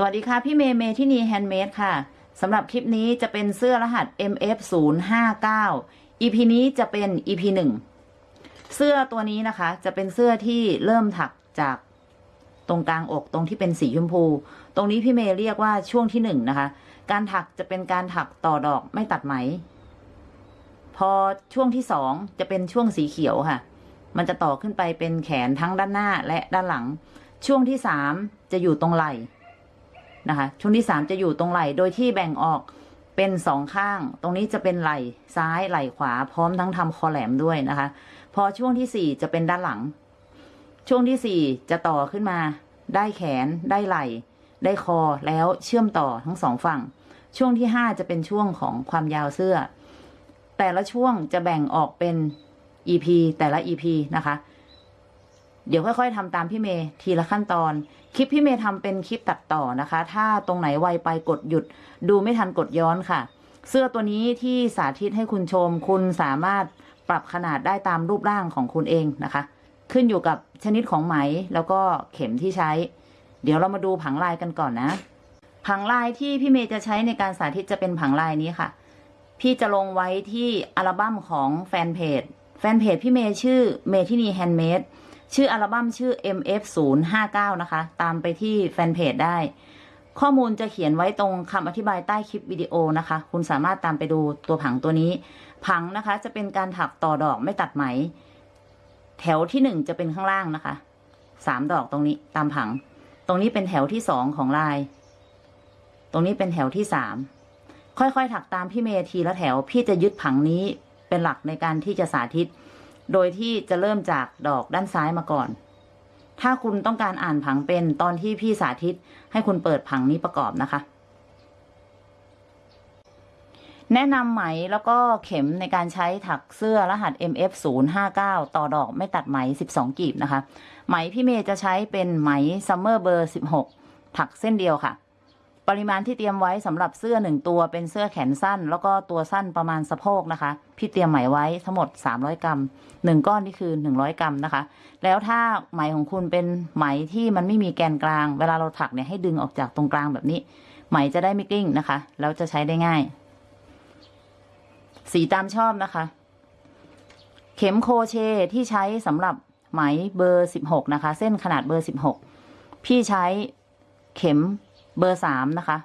สวัสดีค่ะ พี่เมย์เมย์ที่นีแฮนด์เมดค่ะสำหรับคลิปนี้จะเป็นเสื้อรหัส MF 0 5 9 EP นี้จะเป็น EP 1 เสื้อตัวนี้นะคะ จะเป็นเสื้อที่เริ่มถักจากตรงกลางอกตรงที่เป็นสีชมพู ตรงนี้พี่เมย์เรียกว่าช่วงที่หนึ่งนะคะ การถักจะเป็นการถักต่อดอกไม่ตัดไหม พอช่วงที่สองจะเป็นช่วงสีเขียวค่ะ มันจะต่อขึ้นไปเป็นแขนทั้งด้านหน้าและด้านหลัง ช่วงที่สามจะอยู่ตรงไหล่ นะคะ ช่วงที่สามจะอยู่ตรงไหล่โดยที่แบ่งออกเป็นสองข้าง ตรงนี้จะเป็นไหล่ซ้ายไหล่ขวา พร้อมทั้งทำคอแหลมด้วยนะคะ พอช่วงที่สี่จะเป็นด้านหลัง ช่วงที่สี่จะต่อขึ้นมา ได้แขนได้ไหล่ ได้คอแล้วเชื่อมต่อทั้งสองฝั่ง ช่วงที่ห้าจะเป็นช่วงของความยาวเสื้อ แต่ละช่วงจะแบ่งออกเป็น EP แต่ละ EP นะคะ เดี๋ยวค่อย ๆทำตามพี่เมย์ทีละขั้นตอน คลิปพี่เมย์ทำเป็นคลิปตัดต่อนะคะ ถ้าตรงไหนไวไปกดหยุด ดูไม่ทันกดย้อนค่ะ เสื้อตัวนี้ที่สาธิตให้คุณชม คุณสามารถปรับขนาดได้ตามรูปร่างของคุณเองนะคะ ขึ้นอยู่กับชนิดของไหมแล้วก็เข็มที่ใช้ เดี๋ยวเรามาดูผังลายกันก่อนนะ ผังลายที่พี่เมย์จะใช้ในการสาธิตจะเป็นผังลายนี้ค่ะ พี่จะลงไว้ที่อัลบั้มของแฟนเพจแฟนเพจพี่เมย์ชื่อเมทินีแฮนด์เมด ชื่ออัลบั้มชื่อ MF 0 5 9 นะคะ ตามไปที่แฟนเพจได้ ข้อมูลจะเขียนไว้ตรงคำอธิบายใต้คลิปวิดีโอนะคะ คุณสามารถตามไปดูตัวผังตัวนี้ ผังนะคะจะเป็นการถักต่อดอกไม่ตัดไหม แถวที่หนึ่งจะเป็นข้างล่างนะคะสามดอกตรงนี้ตามผัง ตรงนี้เป็นแถวที่สองของลาย ตรงนี้เป็นแถวที่สามค่อยๆถักตามพี่เมย์ทีละแถว พี่จะยึดผังนี้เป็นหลักในการที่จะสาธิต โดยที่จะเริ่มจากดอกด้านซ้ายมาก่อน ถ้าคุณต้องการอ่านผังเป็นตอนที่พี่สาธิตให้คุณเปิดผังนี้ประกอบนะคะ แนะนำไหมแล้วก็เข็มในการใช้ถักเสื้อรหัส MF 0 5 9ต่อดอกไม่ตัดไหม 12 กีบนะคะ ไหมพี่เมย์จะใช้เป็นไหมซัมเมอร์เบอร์ 16 ถักเส้นเดียวค่ะ ปริมาณที่เตรียมไว้สำหรับเสื้อหนึ่งตัวเป็นเสื้อแขนสั้น แล้วก็ตัวสั้นประมาณสะโพกนะคะ พี่เตรียมไหมไว้ทั้งหมด 300 กรัมหนึ่งก้อนนี่คือ 100 กรัมนะคะ แล้วถ้าไหมของคุณเป็นไหมที่มันไม่มีแกนกลาง เวลาเราถักเนี่ยให้ดึงออกจากตรงกลางแบบนี้ ไหมจะได้ไม่กลิ้งนะคะ แล้วจะใช้ได้ง่าย สีตามชอบนะคะ เข็มโคเชที่ใช้สำหรับไหมเบอร์ 16 นะคะ เส้นขนาดเบอร์ 16 พี่ใช้เข็ม เบอร์สามนะคะ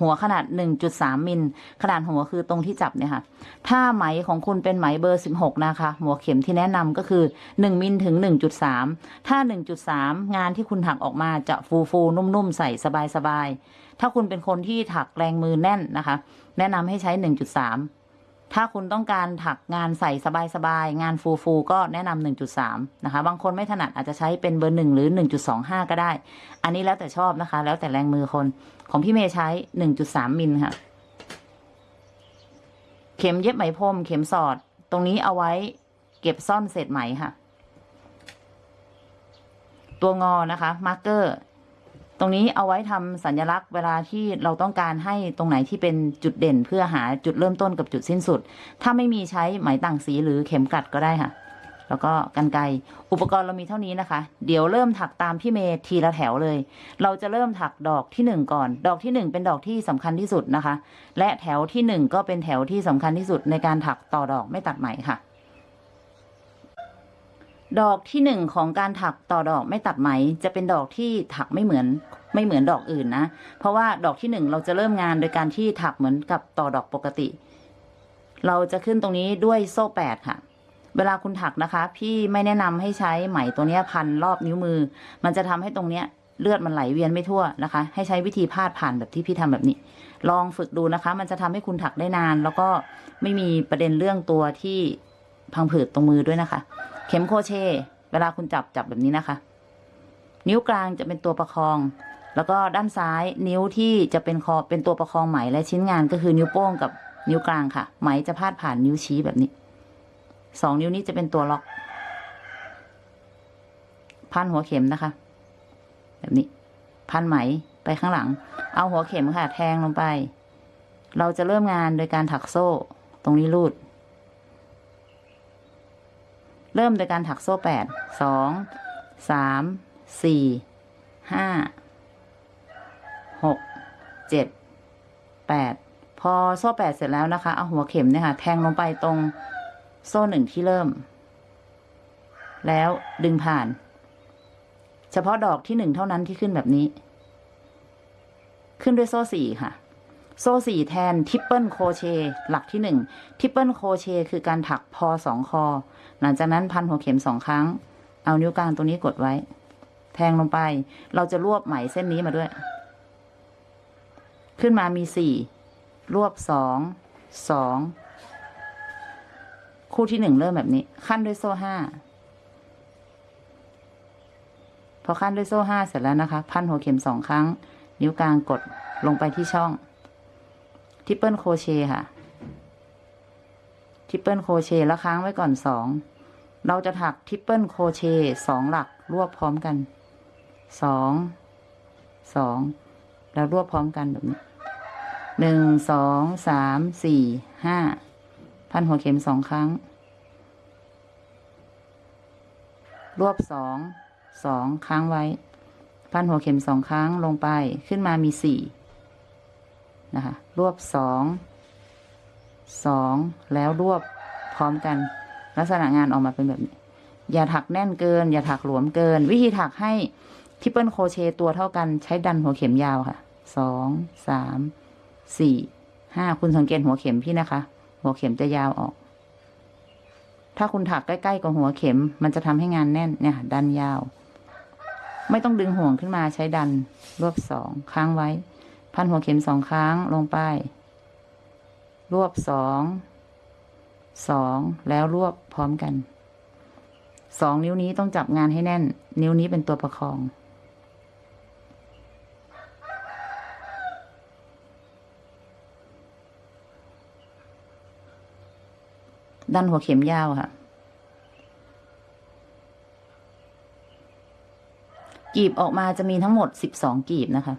หัวขนาด 1.3 มิล ขนาดหัวคือตรงที่จับเนี่ยค่ะ ถ้าไหมของคุณเป็นไหมเบอร์ 16 นะคะ หัวเข็มที่แนะนำก็คือ 1 มิลถึง 1.3 ถ้า 1.3 งานที่คุณถักออกมาจะฟูฟูนุ่มๆ ใส่สบายๆ ถ้าคุณเป็นคนที่ถักแรงมือแน่นนะคะ แนะนำให้ใช้ 1.3 ถ้าคุณต้องการถักงานใส่สบายๆ งานฟูๆ ก็แนะนำ1.3 นะคะ บางคนไม่ถนัดอาจจะใช้เป็นเบอร์หนึ่งหรือ 1.25 ก็ได้ อันนี้แล้วแต่ชอบนะคะ แล้วแต่แรงมือคน ของพี่เมย์ใช้ 1.3 มิลค่ะ เข็มเย็บไหมพรม เข็มสอด ตรงนี้เอาไว้เก็บซ่อนเศษไหมค่ะ ตัวงอนะคะ marker ตรงนี้เอาไว้ทำสัญลักษณ์เวลาที่เราต้องการให้ตรงไหนที่เป็นจุดเด่น เพื่อหาจุดเริ่มต้นกับจุดสิ้นสุด ถ้าไม่มีใช้ไหมต่างสีหรือเข็มกลัดก็ได้ค่ะ แล้วก็กันไกอุปกรณ์เรามีเท่านี้นะคะ เดี๋ยวเริ่มถักตามพี่เมย์ทีละแถวเลย เราจะเริ่มถักดอกที่หนึ่งก่อน ดอกที่หนึ่งเป็นดอกที่สำคัญที่สุดนะคะ และแถวที่หนึ่งก็เป็นแถวที่สำคัญที่สุดในการถักต่อดอกไม่ตัดไหมค่ะ ดอกที่หนึ่งของการถักต่อดอกไม่ตัดไหม จะเป็นดอกที่ถักไม่เหมือนไม่เหมือนดอกอื่นนะ เพราะว่าดอกที่หนึ่งเราจะเริ่มงานโดยการที่ถักเหมือนกับต่อดอกปกติ เราจะขึ้นตรงนี้ด้วยโซ่แปดค่ะ เวลาคุณถักนะคะ พี่ไม่แนะนำให้ใช้ไหมตัวนี้พันรอบนิ้วมือ มันจะทำให้ตรงเนี้ยเลือดมันไหลเวียนไม่ทั่วนะคะ ให้ใช้วิธีพาดผ่านแบบที่พี่ทำแบบนี้ ลองฝึกดูนะคะ มันจะทำให้คุณถักได้นาน แล้วก็ไม่มีประเด็นเรื่องตัวที่พังผืดตรงมือด้วยนะคะ เข็มโคเช เวลาคุณจับจับแบบนี้นะคะ นิ้วกลางจะเป็นตัวประคอง แล้วก็ด้านซ้ายนิ้วที่จะเป็นคอเป็นตัวประคองไหมและชิ้นงานก็คือนิ้วโป้งกับนิ้วกลางค่ะ ไหมจะพาดผ่านนิ้วชี้แบบนี้สองนิ้วนี้จะเป็นตัวล็อก พันหัวเข็มนะคะ แบบนี้ พันไหมไปข้างหลัง เอาหัวเข็มค่ะ แทงลงไป เราจะเริ่มงานโดยการถักโซ่ ตรงนี้รูด เริ่มโดยการถักโซ่แปดสองสามสี่ห้าหกเจ็ดแปดพอโซ่แปดเสร็จแล้วนะคะ เอาหัวเข็มเนี่ยค่ะ แทงลงไปตรงโซ่หนึ่งที่เริ่ม แล้วดึงผ่าน เฉพาะดอกที่หนึ่งเท่านั้นที่ขึ้นแบบนี้ ขึ้นด้วยโซ่สี่ค่ะ โซ่สี่แทน triple crochet หลักที่หนึ่ง triple crochet คือการถักพอสองคอ หลังจากนั้นพันหัวเข็มสองครั้ง เอานิ้วกลางตัวนี้กดไว้ แทงลงไป เราจะรวบไหมเส้นนี้มาด้วย ขึ้นมามีสี่รวบสองสองคู่ที่หนึ่งเริ่มแบบนี้ ขั้นด้วยโซ่ห้าพอขั้นด้วยโซ่ห้าเสร็จแล้วนะคะ พันหัวเข็มสองครั้ง นิ้วกลางกดลงไปที่ช่อง triple crochet ค่ะ triple crochet แล้วค้างไว้ก่อนสองเราจะถัก triple crochet สองหลักรวบพร้อมกันสองสองแล้วรวบพร้อมกันแบบนี้หนึ่งสองสามสี่ห้าพันหัวเข็มสองครั้ง รวบสองสองค้างไว้ พันหัวเข็มสองครั้งลงไปขึ้นมามีสี่ นะคะรวบสองสองแล้วรวบพร้อมกัน ลักษณะงานออกมาเป็นแบบนี้ อย่าถักแน่นเกิน อย่าถักหลวมเกิน วิธีถักให้ทิปเปิลโครเชต์ตัวเท่ากันใช้ดันหัวเข็มยาวค่ะสองสามสี่ห้าคุณสังเกตหัวเข็มพี่นะคะ หัวเข็มจะยาวออก ถ้าคุณถักใกล้ๆกับหัวเข็ม มันจะทำให้งานแน่นเนี่ยดันยาว ไม่ต้องดึงห่วงขึ้นมาใช้ดันรวบสองค้างไว้ พันหัวเข็มสองครั้งลงไป รวบสองสองแล้วรวบพร้อมกันสองนิ้วนี้ต้องจับงานให้แน่น นิ้วนี้เป็นตัวประคอง ดันหัวเข็มยาวค่ะ กีบออกมาจะมีทั้งหมดสิบสองกีบนะคะ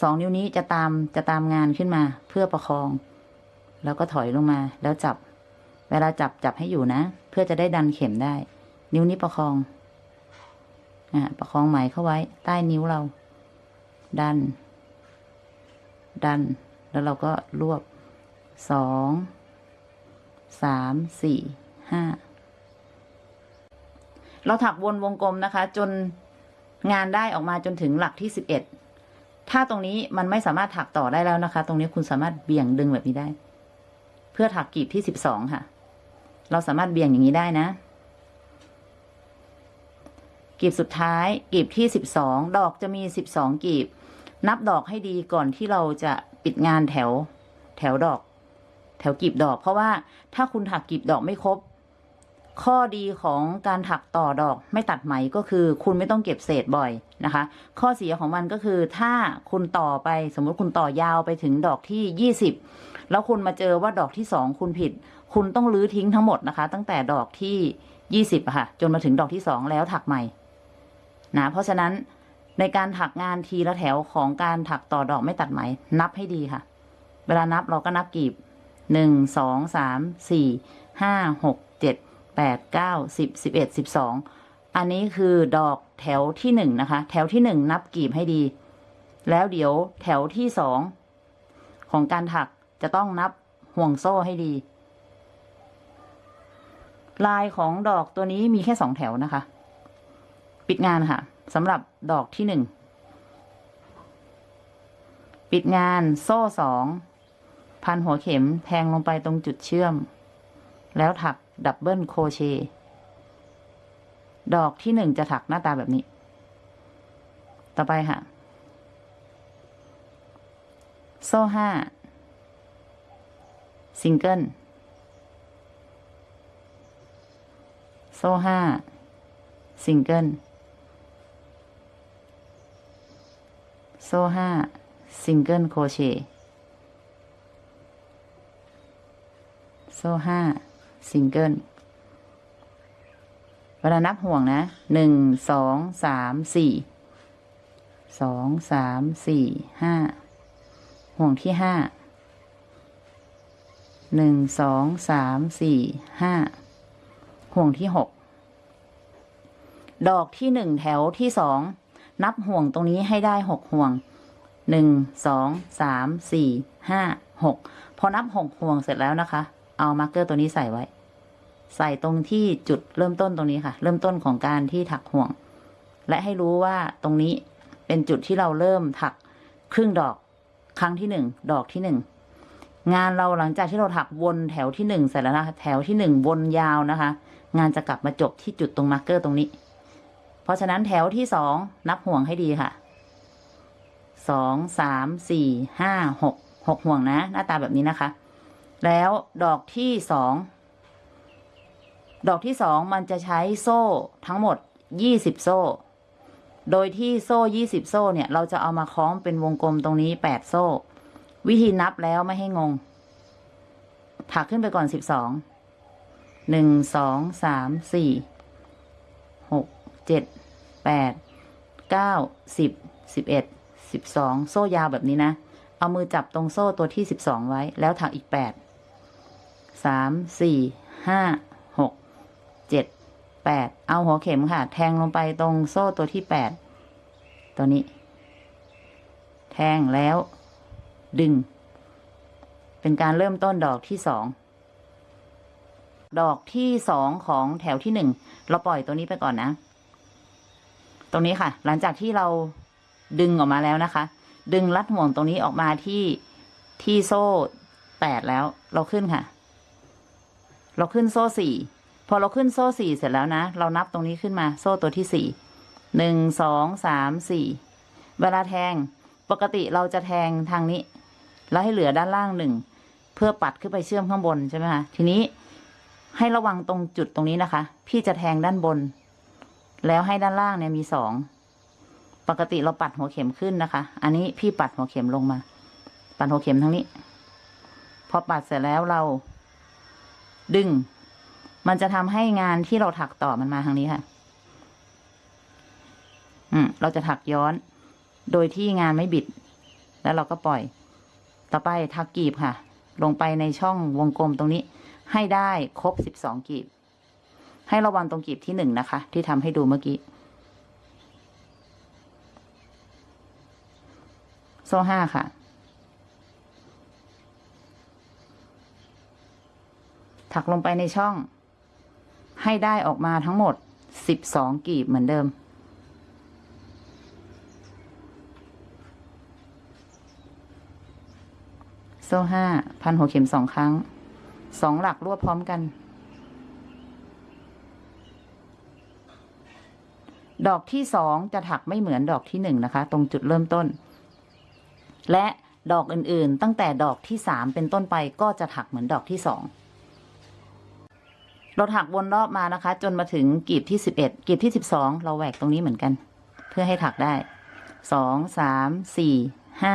สองนิ้วนี้จะตามจะตามงานขึ้นมาเพื่อประคอง แล้วก็ถอยลงมา แล้วจับ เวลาจับจับให้อยู่นะ เพื่อจะได้ดันเข็มได้ นิ้วนี้ประคองอะประคองไหมเข้าไว้ ใต้นิ้วเรา ดัน ดัน แล้วเราก็รวบสองสามสี่ห้าเราถักวนวงกลมนะคะ จนงานได้ออกมาจนถึงหลักที่สิบเอ็ด ถ้าตรงนี้มันไม่สามารถถักต่อได้แล้วนะคะ ตรงนี้คุณสามารถเบี่ยงดึงแบบนี้ได้ เพื่อถักกลีบที่สิบสองค่ะ เราสามารถเบี่ยงอย่างนี้ได้นะกลีบสุดท้ายกลีบที่สิบสองดอกจะมีสิบสองกลีบ นับดอกให้ดีก่อนที่เราจะปิดงานแถว แถวดอก แถวกลีบดอก เพราะว่าถ้าคุณถักกลีบดอกไม่ครบ ข้อดีของการถักต่อดอกไม่ตัดไหมก็คือ คุณไม่ต้องเก็บเศษบ่อยนะคะ ข้อเสียของมันก็คือถ้าคุณต่อไปสมมติคุณต่อยาวไปถึงดอกที่ยี่สิบแล้วคุณมาเจอว่าดอกที่สองคุณผิด คุณต้องรื้อทิ้งทั้งหมดนะคะ ตั้งแต่ดอกที่ยี่สิบค่ะ จนมาถึงดอกที่สองแล้วถักใหม่นะเพราะฉะนั้นในการถักงานทีละแถวของการถักต่อดอกไม่ตัดไหม นับให้ดีค่ะ เวลานับเราก็นับกีบหนึ่งสองสามสี่ห้าหกเจ็ด แปดเก้าสิบสิบเอ็ดสิบสองอันนี้คือดอกแถวที่หนึ่งนะคะ แถวที่หนึ่งนับกีบให้ดี แล้วเดี๋ยวแถวที่สองของการถักจะต้องนับห่วงโซ่ให้ดี ลายของดอกตัวนี้มีแค่สองแถวนะคะ ปิดงานค่ะสำหรับดอกที่หนึ่งปิดงานโซ่สองพันหัวเข็มแทงลงไปตรงจุดเชื่อม แล้วถัก double crochet ดอกที่หนึ่งจะถักหน้าตาแบบนี้ ต่อไปค่ะ โซ่ห้าซิงเกิล โซ่ห้าซิงเกิล โซ่ห้า single crochet โซ่ห้า ซิงเกิลเวลานับห่วงนะหนึ่งสองสามสี่สองสามสี่ห้าห่วงที่ห้าหนึ่งสองสามสี่ห้าห่วงที่หกดอกที่หนึ่งแถวที่สองนับห่วงตรงนี้ให้ได้หกห่วงหนึ่งสองสามสี่ห้าหกพอนับหกห่วงเสร็จแล้วนะคะ เอา marker ตัวนี้ใส่ไว้ ใส่ตรงที่จุดเริ่มต้นตรงนี้ค่ะ เริ่มต้นของการที่ถักห่วง และให้รู้ว่าตรงนี้เป็นจุดที่เราเริ่มถักครึ่งดอกครั้งที่หนึ่งดอกที่หนึ่งงานเราหลังจากที่เราถักวนแถวที่หนึ่งเสร็จแล้วนะคะแถวที่หนึ่งวนยาวนะคะ งานจะกลับมาจบที่จุดตรงมาร์กเกอร์ตรงนี้ เพราะฉะนั้นแถวที่สองนับห่วงให้ดีค่ะสองสามสี่ห้าหกหกห่วงนะ หน้าตาแบบนี้นะคะ แล้วดอกที่สองดอกที่สองมันจะใช้โซ่ทั้งหมดยี่สิบโซ่ โดยที่โซ่ยี่สิบโซ่เนี่ย เราจะเอามาคล้องเป็นวงกลมตรงนี้แปดโซ่ วิธีนับแล้วไม่ให้งง ถักขึ้นไปก่อนสิบสองหนึ่งสองสามสี่หกเจ็ดแปดเก้าสิบสิบเอ็ดสิบสองโซ่ยาวแบบนี้นะ เอามือจับตรงโซ่ตัวที่สิบสองไว้แล้วถักอีกแปด สามสี่ห้าหกเจ็ดแปดเอาหัวเข็มค่ะ แทงลงไปตรงโซ่ตัวที่แปดตัวนี้ แทงแล้วดึง เป็นการเริ่มต้นดอกที่สองดอกที่สองของแถวที่หนึ่งเราปล่อยตัวนี้ไปก่อนนะ ตรงนี้ค่ะ หลังจากที่เราดึงออกมาแล้วนะคะ ดึงรัดห่วงตรงนี้ออกมาที่ที่โซ่แปดแล้วเราขึ้นค่ะ เราขึ้นโซ่สี่พอเราขึ้นโซ่สี่เสร็จแล้วนะ เรานับตรงนี้ขึ้นมาโซ่ตัวที่สี่หนึ่งสองสามสี่เวลาแทงปกติเราจะแทงทางนี้ แล้วให้เหลือด้านล่างหนึ่งเพื่อปัดขึ้นไปเชื่อมข้างบนใช่ไหมคะทีนี้ให้ระวังตรงจุดตรงนี้นะคะ พี่จะแทงด้านบน แล้วให้ด้านล่างเนี่ยมีสองปกติเราปัดหัวเข็มขึ้นนะคะ อันนี้พี่ปัดหัวเข็มลงมา ปัดหัวเข็มทั้งนี้ พอปัดเสร็จแล้วเรา ดึง มันจะทำให้งานที่เราถักต่อมันมาทางนี้ค่ะ อืม เราจะถักย้อน โดยที่งานไม่บิด แล้วเราก็ปล่อย ต่อไปถักกีบค่ะ ลงไปในช่องวงกลมตรงนี้ ให้ได้ครบสิบสองกีบ ให้ระวังตรงกีบที่หนึ่งนะคะ ที่ทำให้ดูเมื่อกี้โซ่ห้าค่ะ ถักลงไปในช่อง ให้ได้ออกมาทั้งหมดสิบสองกีบเหมือนเดิม โซ่ห้าพันหัวเข็มสองครั้งสองหลักรวบพร้อมกัน ดอกที่สองจะถักไม่เหมือนดอกที่หนึ่งนะคะ ตรงจุดเริ่มต้น และดอกอื่นๆ ตั้งแต่ดอกที่สามเป็นต้นไปก็จะถักเหมือนดอกที่สอง เราถักวนรอบมานะคะ จนมาถึงกลีบที่สิบเอ็ดกลีบที่สิบสองเราแหวกตรงนี้เหมือนกัน เพื่อให้ถักได้สองสามสี่ห้า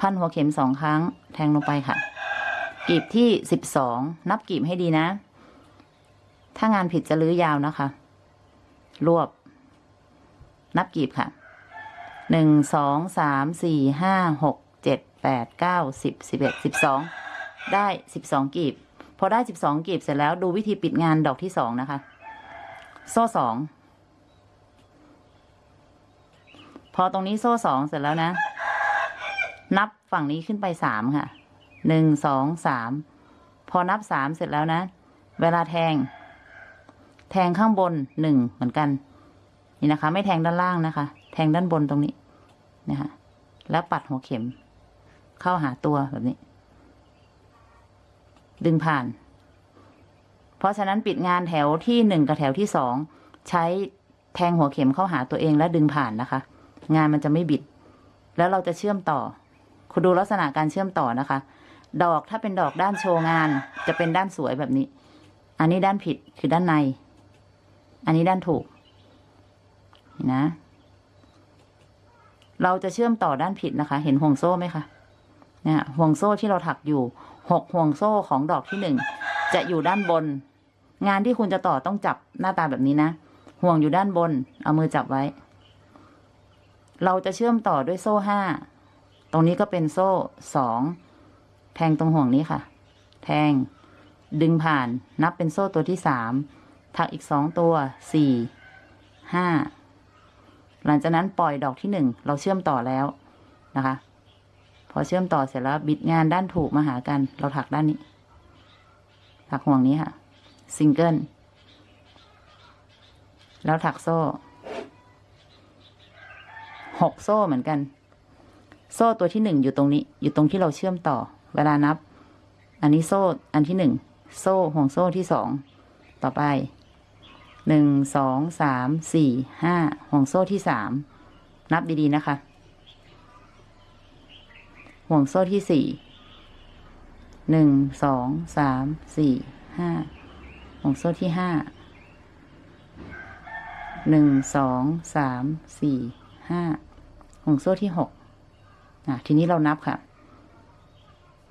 พันหัวเข็มสองครั้ง แทงลงไปค่ะกลีบที่สิบสองนับกลีบให้ดีนะ ถ้างานผิดจะลื้อยาวนะคะ รวบ นับกลีบค่ะหนึ่งสองสามสี่ห้าหกเจ็ดแปดเก้าสิบสิบเอ็ดสิบสองได้สิบสองกลีบ พอได้สิบสองกลีบเสร็จแล้วดูวิธีปิดงานดอกที่สองนะคะ โซ่สอง พอตรงนี้โซ่สองเสร็จแล้วนะ นับฝั่งนี้ขึ้นไปสามค่ะ หนึ่งสองสาม พอนับสามเสร็จแล้วนะ เวลาแทง แทงข้างบนหนึ่งเหมือนกัน นี่นะคะ ไม่แทงด้านล่างนะคะ แทงด้านบนตรงนี้นะคะแล้วปัดหัวเข็ม เข้าหาตัวแบบนี้ ดึงผ่าน เพราะฉะนั้นปิดงานแถวที่หนึ่งกับแถวที่สองใช้แทงหัวเข็มเข้าหาตัวเองและดึงผ่านนะคะ งานมันจะไม่บิด แล้วเราจะเชื่อมต่อ คุณดูลักษณะการเชื่อมต่อนะคะ ดอกถ้าเป็นดอกด้านโชว์งาน จะเป็นด้านสวยแบบนี้ อันนี้ด้านผิดคือด้านใน อันนี้ด้านถูกนะ เราจะเชื่อมต่อด้านผิดนะคะ เห็นห่วงโซ่ไหมคะเนี่ยห่วงโซ่ที่เราถักอยู่ หกห่วงโซ่ของดอกที่หนึ่งจะอยู่ด้านบน งานที่คุณจะต่อต้องจับหน้าตาแบบนี้นะ ห่วงอยู่ด้านบน เอามือจับไว้ เราจะเชื่อมต่อด้วยโซ่ห้าตรงนี้ก็เป็นโซ่สองแทงตรงห่วงนี้ค่ะ แทง ดึงผ่านนับเป็นโซ่ตัวที่สามถักอีกสองตัวสี่ห้าหลังจากนั้นปล่อยดอกที่หนึ่งเราเชื่อมต่อแล้วนะคะ พอเชื่อมต่อเสร็จแล้วบิดงานด้านถูกมาหากัน เราถักด้านนี้ ถักห่วงนี้ค่ะ ซิงเกิล แล้วถักโซ่หกโซ่เหมือนกัน โซ่ตัวที่หนึ่งอยู่ตรงนี้ อยู่ตรงที่เราเชื่อมต่อ เวลานับ อันนี้โซ่อันที่หนึ่งโซ่ห่วงโซ่ที่สองต่อไปหนึ่งสองสามสี่ห้าห่วงโซ่ที่สามนับดีๆนะคะ ห่วงโซ่ที่สี่หนึ่งสองสามสี่ห้าห่วงโซ่ที่ห้าหนึ่งสองสามสี่ห้าห่วงโซ่ที่หกอะทีนี้เรานับค่ะ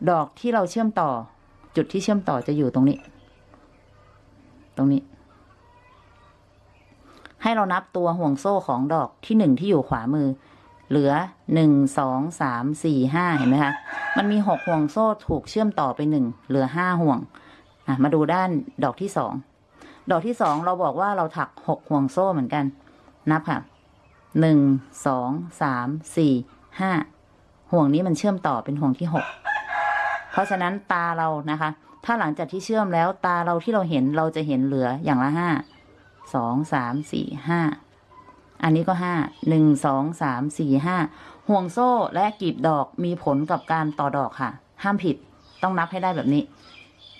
ดอกที่เราเชื่อมต่อ จุดที่เชื่อมต่อจะอยู่ตรงนี้ ตรงนี้ ให้เรานับตัวห่วงโซ่ของดอกที่หนึ่งที่อยู่ขวามือ เหลือหนึ่งสองสามสี่ห้าเห็นไหมคะมันมีหกห่วงโซ่ถูกเชื่อมต่อไปหนึ่งเหลือห้าห่วงอะมาดูด้านดอกที่สองดอกที่สองเราบอกว่าเราถักหกห่วงโซ่เหมือนกัน นับค่ะหนึ่งสองสามสี่ห้าห่วงนี้มันเชื่อมต่อเป็นห่วงที่หกเพราะฉะนั้นตาเรานะคะ ถ้าหลังจากที่เชื่อมแล้วตาเราที่เราเห็นเราจะเห็นเหลืออย่างละห้าสองสามสี่ห้า อันนี้ก็ห้าหนึ่งสองสามสี่ห้าห่วงโซ่และกลีบดอกมีผลกับการต่อดอกค่ะ ห้ามผิดต้องนับให้ได้แบบนี้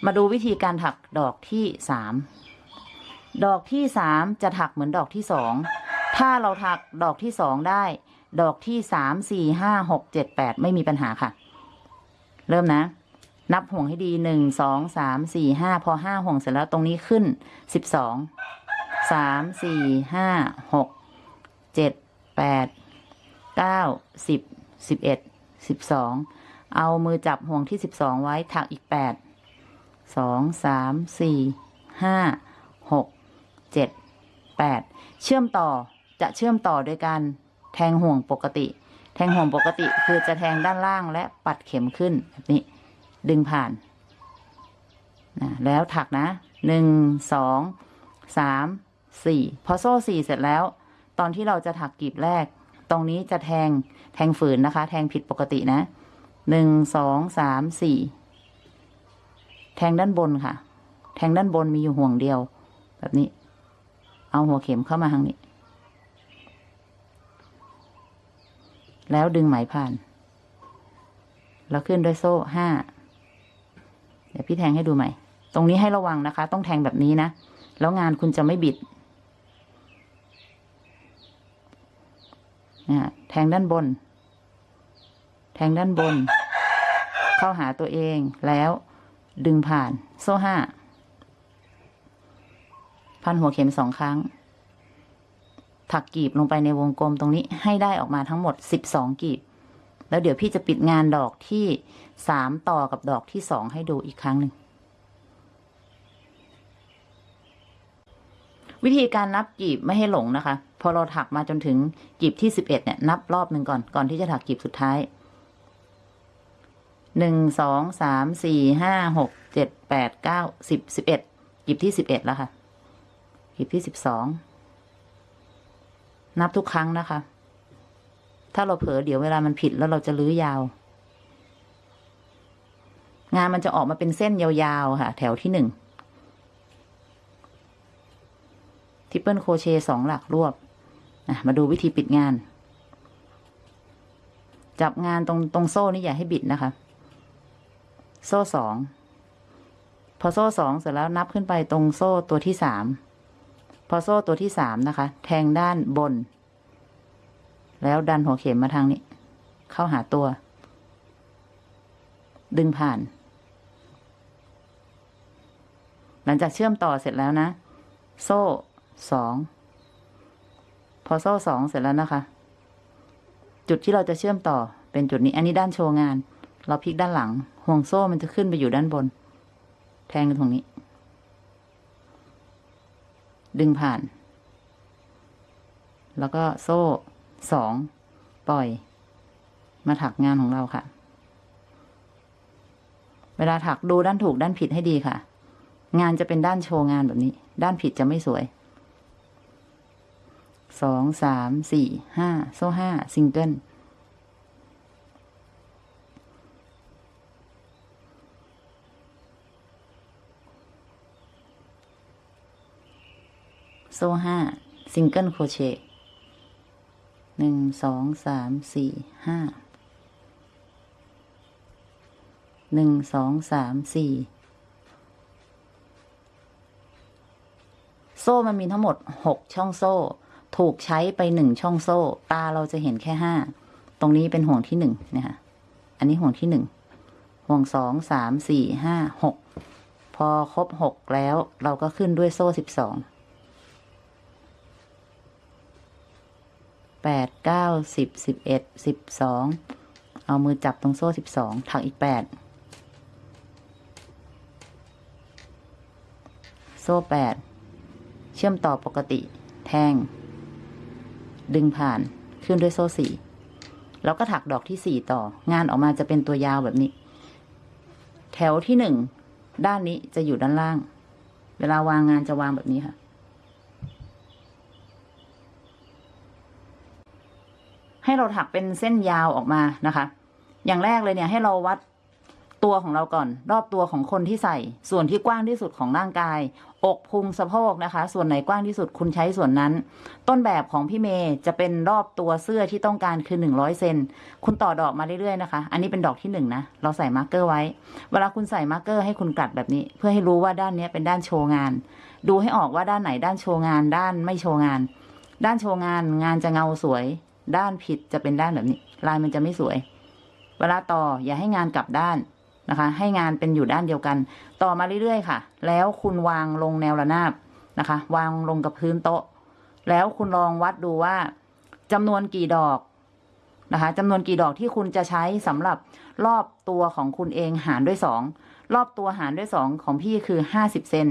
มาดูวิธีการถักดอกที่สามดอกที่สามจะถักเหมือนดอกที่สองถ้าเราถักดอกที่สองได้ ดอกที่สามสี่ห้าหกเจ็ดแปดไม่มีปัญหาค่ะ เริ่มนะ นับห่วงให้ดีหนึ่งสองสามสี่ห้าพอห้าห่วงเสร็จแล้วตรงนี้ขึ้นสิบสองสามสี่ห้าหก เจ็ดแปดเก้าสิบสิบเอ็ดสิบสองเอามือจับห่วงที่สิบสองไว้ถักอีกแปดสองสามสี่ห้าหกเจ็ดแปดเชื่อมต่อจะเชื่อมต่อโดยการแทงห่วงปกติ แทงห่วงปกติคือจะแทงด้านล่างและปัดเข็มขึ้นแบบนี้ ดึงผ่านนะแล้วถักนะหนึ่งสองสามสี่พอโซ่สี่เสร็จแล้ว ตอนที่เราจะถักกลีบแรก ตรงนี้จะแทงแทงฝืนนะคะ แทงผิดปกตินะหนึ่งสองสามสี่แทงด้านบนค่ะ แทงด้านบนมีอยู่ห่วงเดียว แบบนี้ เอาหัวเข็มเข้ามาทางนี้ แล้วดึงไหมผ่าน แล้วขึ้นด้วยโซ่ห้าเดี๋ยวพี่แทงให้ดูใหม่ ตรงนี้ให้ระวังนะคะ ต้องแทงแบบนี้นะ แล้วงานคุณจะไม่บิดนะ แทงด้านบน แทงด้านบน เข้าหาตัวเองแล้วดึงผ่านโซ่ห้า พันหัวเข็มสองครั้ง ถักกลีบลงไปในวงกลมตรงนี้ให้ได้ออกมาทั้งหมดสิบสองกลีบ แล้วเดี๋ยวพี่จะปิดงานดอกที่สามต่อกับดอกที่สองให้ดูอีกครั้งหนึ่ง วิธีการนับกลีบไม่ให้หลงนะคะ พอเราถักมาจนถึงกลีบที่สิบเอ็ดเนี่ยนับรอบหนึ่งก่อนก่อนที่จะถักกลีบสุดท้ายหนึ่งสองสามสี่ห้าหกเจ็ดแปดเก้าสิบสิบเอ็ดกลีบที่สิบเอ็ดแล้วค่ะกลีบที่สิบสองนับทุกครั้งนะคะ ถ้าเราเผลอเดี๋ยวเวลามันผิดแล้วเราจะลื้อยาว งานมันจะออกมาเป็นเส้นยาวๆค่ะ แถวที่หนึ่ง triple crochet สองหลักรวบมาดูวิธีปิดงาน จับงานตรงตรงโซ่นี่อย่าให้บิดนะคะ โซ่สองพอโซ่สองเสร็จแล้วนับขึ้นไปตรงโซ่ตัวที่สามพอโซ่ตัวที่สามนะคะ แทงด้านบน แล้วดันหัวเข็มมาทางนี้ เข้าหาตัว ดึงผ่าน หลังจากเชื่อมต่อเสร็จแล้วนะ โซ่ สองพอโซ่สองเสร็จแล้วนะคะ จุดที่เราจะเชื่อมต่อเป็นจุดนี้อันนี้ด้านโชว์งาน เราพลิกด้านหลัง ห่วงโซ่มันจะขึ้นไปอยู่ด้านบน แทงกันตรงนี้ ดึงผ่าน แล้วก็โซ่สองปล่อย มาถักงานของเราค่ะ เวลาถักดูด้านถูกด้านผิดให้ดีค่ะ งานจะเป็นด้านโชว์งานแบบนี้ ด้านผิดจะไม่สวย สองสามสี่ห้าโซ่ห้าซิงเกิลโซ่ห้า single crochet หนึ่งสองสามสี่ห้าหนึ่งสองสามสี่โซ่มันมีทั้งหมดหกช่องโซ่ ถูกใช้ไปหนึ่งช่องโซ่ ตาเราจะเห็นแค่ห้าตรงนี้เป็นห่วงที่หนึ่งนะคะอันนี้ห่วงที่หนึ่งห่วงสองสามสี่ห้าหกพอครบหกแล้วเราก็ขึ้นด้วยโซ่สิบสองแปดเก้าสิบสิบเอ็ดสิบสองเอามือจับตรงโซ่สิบสองถักอีกแปดโซ่แปดเชื่อมต่อปกติ แทง ดึงผ่านขึ้นด้วยโซ่สี่แล้วก็ถักดอกที่สี่ต่องานออกมาจะเป็นตัวยาวแบบนี้ แถวที่หนึ่งด้านนี้จะอยู่ด้านล่าง เวลาวางงานจะวางแบบนี้ค่ะ ให้เราถักเป็นเส้นยาวออกมานะคะ อย่างแรกเลยเนี่ยให้เราวัด ตัวของเราก่อน รอบตัวของคนที่ใส่ ส่วนที่กว้างที่สุดของร่างกาย อกพุงสะโพกนะคะ ส่วนไหนกว้างที่สุดคุณใช้ส่วนนั้น ต้นแบบของพี่เมย์จะเป็นรอบตัวเสื้อที่ต้องการคือหนึ่งร้อยเซนคุณต่อดอกมาเรื่อยๆนะคะ อันนี้เป็นดอกที่หนึ่งนะเราใส่ marker ไว้ เวลาคุณใส่ marker ให้คุณกลัดแบบนี้ เพื่อให้รู้ว่าด้านนี้เป็นด้านโชว์งาน ดูให้ออกว่าด้านไหนด้านโชว์งาน ด้านไม่โชว์งาน ด้านโชว์งานงานจะเงาสวย ด้านผิดจะเป็นด้านแบบนี้ ลายมันจะไม่สวย เวลาต่ออย่าให้งานกลับด้าน นะคะ ให้งานเป็นอยู่ด้านเดียวกัน ต่อมาเรื่อยๆค่ะ แล้วคุณวางลงแนวระนาบนะคะ วางลงกับพื้นโต๊ะ แล้วคุณลองวัดดูว่าจำนวนกี่ดอกนะคะจำนวนกี่ดอกที่คุณจะใช้สำหรับรอบตัวของคุณเองหารด้วยสองรอบตัวหารด้วยสองของพี่คือห้าสิบเซน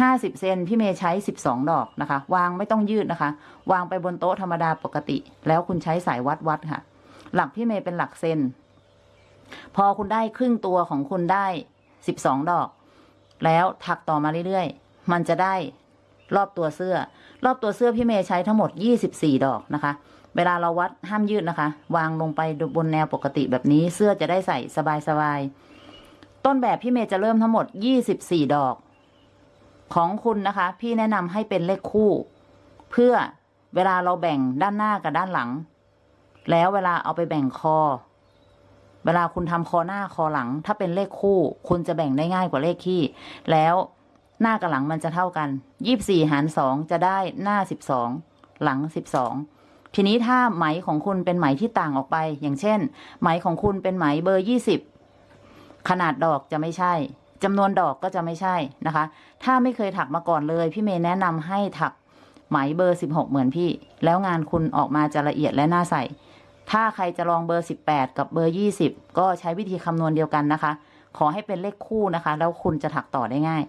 ห้าสิบเซนพี่เมย์ใช้สิบสองดอกนะคะ วางไม่ต้องยืดนะคะ วางไปบนโต๊ะธรรมดาปกติ แล้วคุณใช้สายวัดวัดค่ะ หลักพี่เมย์เป็นหลักเซน พอคุณได้ครึ่งตัวของคุณได้สิบสองดอก แล้วถักต่อมาเรื่อยๆ มันจะได้รอบตัวเสื้อ รอบตัวเสื้อพี่เมย์ใช้ทั้งหมดยี่สิบสี่ดอกนะคะ เวลาเราวัดห้ามยืดนะคะ วางลงไปบนแนวปกติแบบนี้เสื้อจะได้ใส่สบายๆ ต้นแบบพี่เมย์จะเริ่มทั้งหมดยี่สิบสี่ดอก ของคุณนะคะ พี่แนะนำให้เป็นเลขคู่ เพื่อเวลาเราแบ่งด้านหน้ากับด้านหลัง แล้วเวลาเอาไปแบ่งคอ เวลาคุณทำคอหน้าคอหลัง ถ้าเป็นเลขคู่ คุณจะแบ่งได้ง่ายกว่าเลขคี่ แล้วหน้ากับหลังมันจะเท่ากันยี่สี่หารสองจะได้หน้าสิบสองหลังสิบสองทีนี้ถ้าไหมของคุณเป็นไหมที่ต่างออกไป อย่างเช่น ไหมของคุณเป็นไหมเบอร์ยี่สิบขนาดดอกจะไม่ใช่จำนวนดอกก็จะไม่ใช่นะคะ ถ้าไม่เคยถักมาก่อนเลย พี่เมย์แนะนำให้ถักไหมเบอร์สิบหกเหมือนพี่ แล้วงานคุณออกมาจะละเอียดและน่าใส่ ถ้าใครจะลองเบอร์ 18 กับเบอร์ 20 ก็ใช้วิธีคำนวณเดียวกันนะคะ ขอให้เป็นเลขคู่นะคะ แล้วคุณจะถักต่อได้ง่าย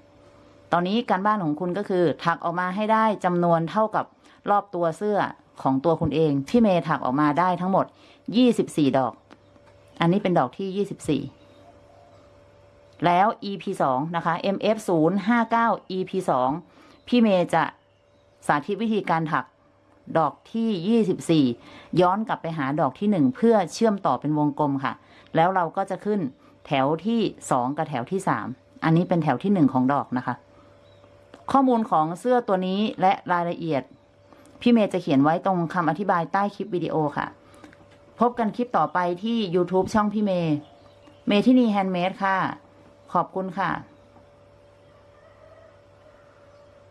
ตอนนี้การบ้านของคุณก็คือ ถักออกมาให้ได้จำนวนเท่ากับรอบตัวเสื้อของตัวคุณเอง พี่เมย์ถักออกมาได้ทั้งหมด 24 ดอก อันนี้เป็นดอกที่ 24 แล้ว EP 2นะคะ MF 0 5 9 EP 2พี่เมย์จะสาธิตวิธีการถัก ดอกที่ 24 ย้อนกลับไปหาดอกที่ 1 เพื่อเชื่อมต่อเป็นวงกลมค่ะ แล้วเราก็จะขึ้นแถวที่ 2 กับแถวที่ 3 อันนี้เป็นแถวที่ 1 ของดอกนะคะ ข้อมูลของเสื้อตัวนี้และรายละเอียด พี่เมย์จะเขียนไว้ตรงคำอธิบายใต้คลิปวิดีโอค่ะ พบกันคลิปต่อไปที่ YouTube ช่องพี่เมย์เมทินี handmade ค่ะ ขอบคุณค่ะ